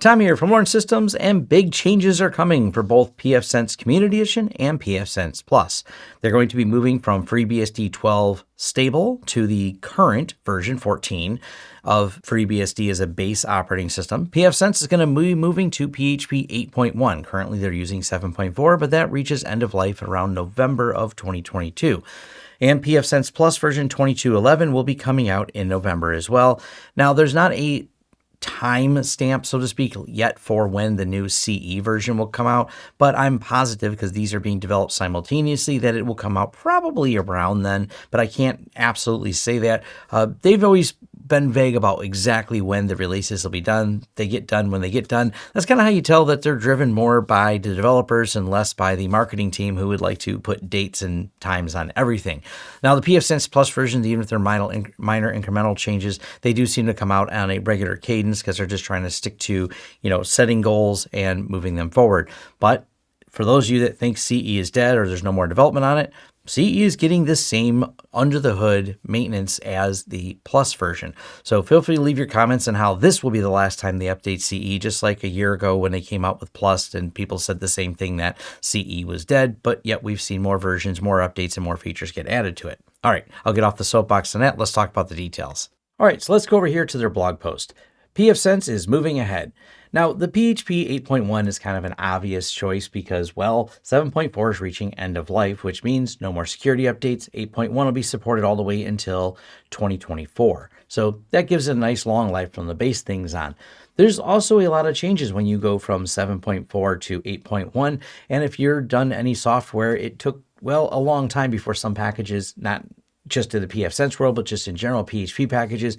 Tom here from Lawrence Systems, and big changes are coming for both pfSense Community Edition and pfSense Plus. They're going to be moving from FreeBSD 12 stable to the current version 14 of FreeBSD as a base operating system. pfSense is going to be moving to PHP 8.1. Currently, they're using 7.4, but that reaches end of life around November of 2022 and pfSense Plus version 2211 will be coming out in November as well. Now, there's not a time stamp, so to speak, yet for when the new CE version will come out, but I'm positive because these are being developed simultaneously that it will come out probably around then, but I can't absolutely say that. Uh, they've always been vague about exactly when the releases will be done. They get done when they get done. That's kind of how you tell that they're driven more by the developers and less by the marketing team who would like to put dates and times on everything. Now, the pfSense Plus versions, even if they're minor, minor incremental changes, they do seem to come out on a regular cadence because they're just trying to stick to, you know, setting goals and moving them forward. But for those of you that think CE is dead or there's no more development on it, CE is getting the same under the hood maintenance as the Plus version. So feel free to leave your comments on how this will be the last time they update CE, just like a year ago when they came out with Plus and people said the same thing that CE was dead, but yet we've seen more versions, more updates, and more features get added to it. All right, I'll get off the soapbox on that. Let's talk about the details. All right, so let's go over here to their blog post. pfSense is moving ahead. Now, the PHP 8.1 is kind of an obvious choice because, well, 7.4 is reaching end of life, which means no more security updates. 8.1 will be supported all the way until 2024. So that gives it a nice long life from the base things on. There's also a lot of changes when you go from 7.4 to 8.1. And if you're done any software, it took well, a long time before some packages, not just in the pfSense world, but just in general, PHP packages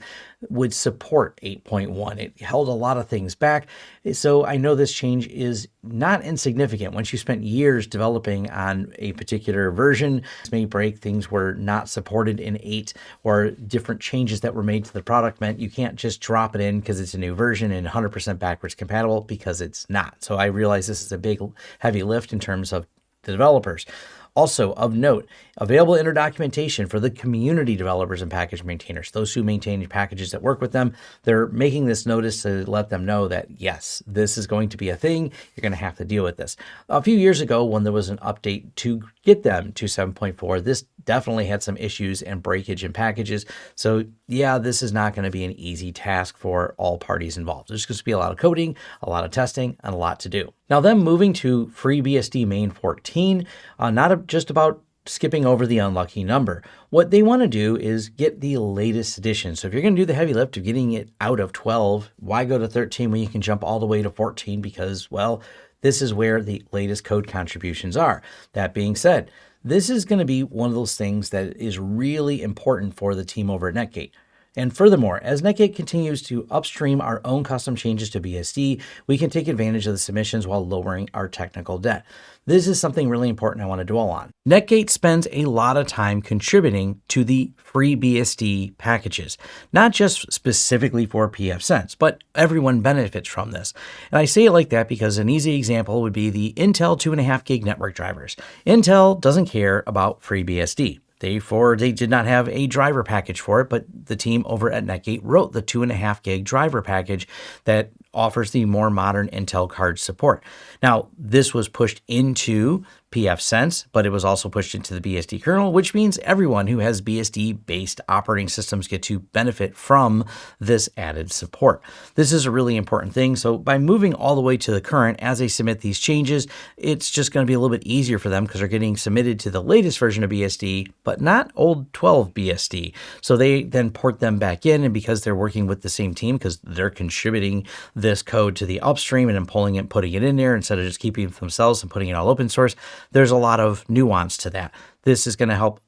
would support 8.1. It held a lot of things back. So I know this change is not insignificant. Once you spent years developing on a particular version, this may break things were not supported in 8 or different changes that were made to the product meant you can't just drop it in because it's a new version and 100% backwards compatible because it's not. So I realize this is a big heavy lift in terms of the developers. Also, of note, available inner documentation for the community developers and package maintainers, those who maintain packages that work with them. They're making this notice to let them know that, yes, this is going to be a thing. You're going to have to deal with this. A few years ago, when there was an update to get them to 7.4, this definitely had some issues and breakage in packages. So yeah, this is not going to be an easy task for all parties involved. There's going to be a lot of coding, a lot of testing, and a lot to do. Now then moving to FreeBSD main 14, uh, not just about skipping over the unlucky number. What they want to do is get the latest edition. So if you're going to do the heavy lift of getting it out of 12, why go to 13 when you can jump all the way to 14? Because, well, this is where the latest code contributions are. That being said, this is going to be one of those things that is really important for the team over at Netgate. And furthermore, as Netgate continues to upstream our own custom changes to BSD, we can take advantage of the submissions while lowering our technical debt. This is something really important I want to dwell on. Netgate spends a lot of time contributing to the FreeBSD packages, not just specifically for pfSense, but everyone benefits from this. And I say it like that because an easy example would be the Intel 2.5 gig network drivers. Intel doesn't care about FreeBSD. Therefore, they did not have a driver package for it, but the team over at Netgate wrote the two and a half gig driver package that offers the more modern Intel card support. Now, this was pushed into pfSense, but it was also pushed into the BSD kernel, which means everyone who has BSD-based operating systems get to benefit from this added support. This is a really important thing. So by moving all the way to the current, as they submit these changes, it's just going to be a little bit easier for them because they're getting submitted to the latest version of BSD, but not old 12 BSD. So they then port them back in, and because they're working with the same team, because they're contributing this code to the upstream and then pulling it, putting it in there instead of just keeping it themselves and putting it all open source, there's a lot of nuance to that. This is going to help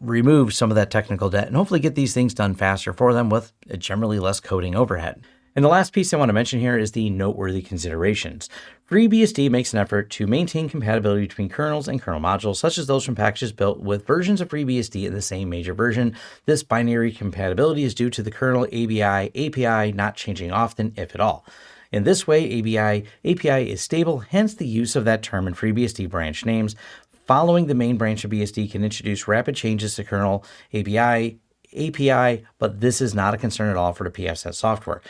remove some of that technical debt and hopefully get these things done faster for them with generally less coding overhead. And the last piece I want to mention here is the noteworthy considerations. FreeBSD makes an effort to maintain compatibility between kernels and kernel modules, such as those from packages built with versions of FreeBSD in the same major version. This binary compatibility is due to the kernel ABI API not changing often, if at all. In this way, ABI API is stable, hence the use of that term in FreeBSD branch names. Following the main branch of BSD can introduce rapid changes to kernel ABI API, but this is not a concern at all for the pfSense software.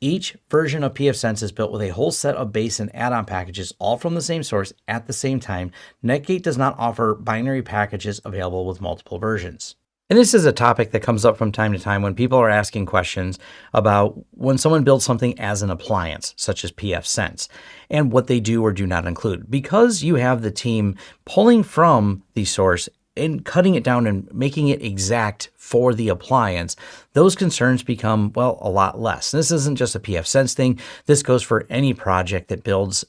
Each version of pfSense is built with a whole set of base and add-on packages all from the same source at the same time. Netgate does not offer binary packages available with multiple versions. And this is a topic that comes up from time to time when people are asking questions about when someone builds something as an appliance, such as pfSense, and what they do or do not include. Because you have the team pulling from the source and cutting it down and making it exact for the appliance, those concerns become, well, a lot less. this isn't just a pfSense thing. This goes for any project that builds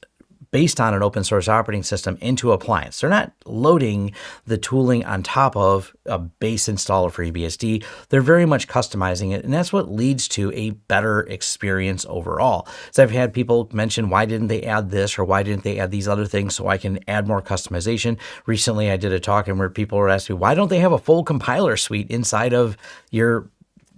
based on an open source operating system into appliance. They're not loading the tooling on top of a base installer for FreeBSD. They're very much customizing it, and that's what leads to a better experience overall. So I've had people mention, why didn't they add this or why didn't they add these other things so I can add more customization? Recently, I did a talk and where people were asking, why don't they have a full compiler suite inside of your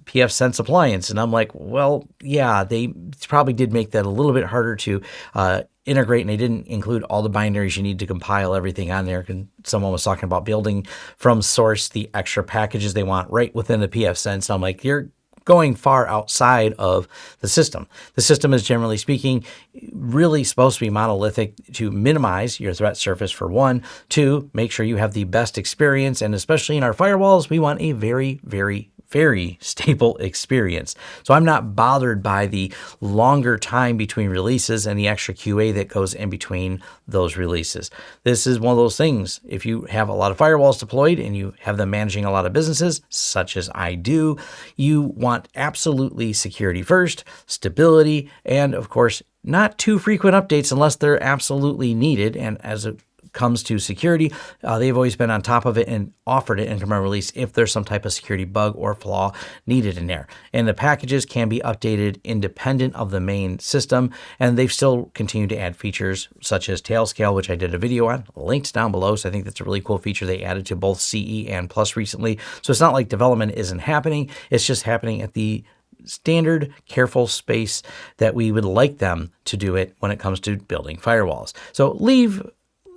pfSense appliance. And I'm like, well, yeah, they probably did make that a little bit harder to uh, integrate and they didn't include all the binaries you need to compile everything on there. And someone was talking about building from source the extra packages they want right within the pfSense. I'm like, you're going far outside of the system. The system is generally speaking really supposed to be monolithic to minimize your threat surface for one, two, make sure you have the best experience. And especially in our firewalls, we want a very, very very stable experience. So I'm not bothered by the longer time between releases and the extra QA that goes in between those releases. This is one of those things. If you have a lot of firewalls deployed and you have them managing a lot of businesses, such as I do, you want absolutely security first, stability, and of course, not too frequent updates unless they're absolutely needed. And as a comes to security, uh, they've always been on top of it and offered it in command release if there's some type of security bug or flaw needed in there. And the packages can be updated independent of the main system, and they've still continued to add features such as Tailscale, which I did a video on, linked down below. So I think that's a really cool feature they added to both CE and Plus recently. So it's not like development isn't happening; it's just happening at the standard, careful space that we would like them to do it when it comes to building firewalls. So leave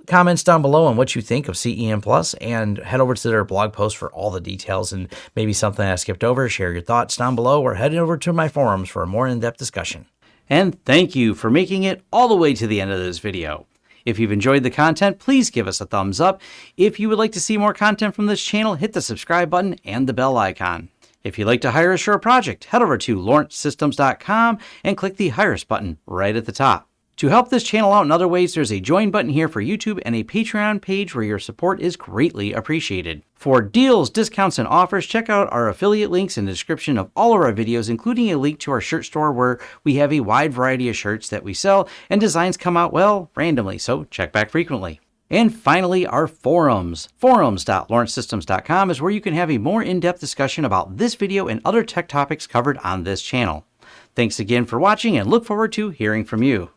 comments down below on what you think of CEM Plus and head over to their blog post for all the details and maybe something I skipped over. Share your thoughts down below or head over to my forums for a more in-depth discussion. And thank you for making it all the way to the end of this video. If you've enjoyed the content, please give us a thumbs up. If you would like to see more content from this channel, hit the subscribe button and the bell icon. If you'd like to hire us for a project, head over to lawrencesystems.com and click the Hire Us button right at the top. To help this channel out in other ways, there's a join button here for YouTube and a Patreon page where your support is greatly appreciated. For deals, discounts, and offers, check out our affiliate links in the description of all of our videos, including a link to our shirt store where we have a wide variety of shirts that we sell, and designs come out, well, randomly, so check back frequently. And finally, our forums. Forums.lawrencesystems.com is where you can have a more in-depth discussion about this video and other tech topics covered on this channel. Thanks again for watching and look forward to hearing from you.